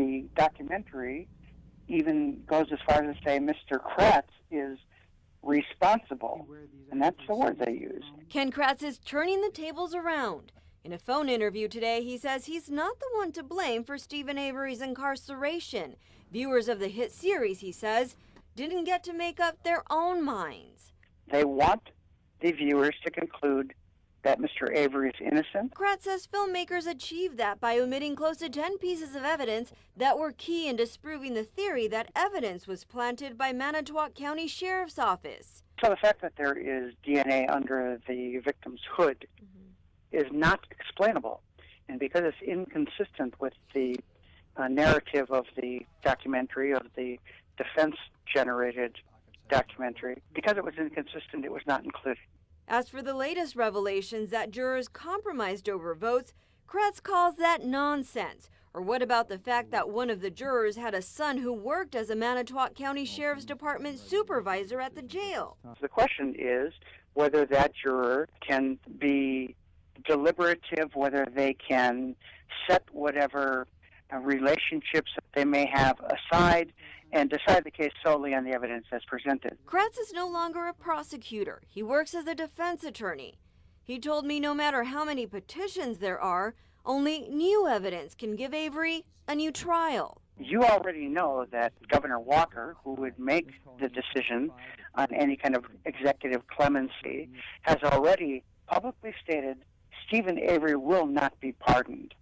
the documentary even goes as far as to say Mr. Kratz is responsible, and that's the word they use. Ken Kratz is turning the tables around. In a phone interview today, he says he's not the one to blame for Steven Avery's incarceration. Viewers of the hit series, he says, didn't get to make up their own minds. They want the viewers to conclude that Mr. Avery is innocent. Kratz says filmmakers achieved that by omitting close to 10 pieces of evidence that were key in disproving the theory that evidence was planted by Manitowoc County Sheriff's Office. So the fact that there is DNA under the victim's hood is not explainable. And because it's inconsistent with the uh, narrative of the documentary, of the defense generated documentary, because it was inconsistent, it was not included. As for the latest revelations that jurors compromised over votes, Kratz calls that nonsense. Or what about the fact that one of the jurors had a son who worked as a Manitowoc County Sheriff's Department supervisor at the jail? The question is whether that juror can be deliberative, whether they can set whatever Uh, relationships that they may have aside and decide the case solely on the evidence as presented. Kratz is no longer a prosecutor. He works as a defense attorney. He told me no matter how many petitions there are, only new evidence can give Avery a new trial. You already know that Governor Walker, who would make the decision on any kind of executive clemency, has already publicly stated Steven Avery will not be pardoned.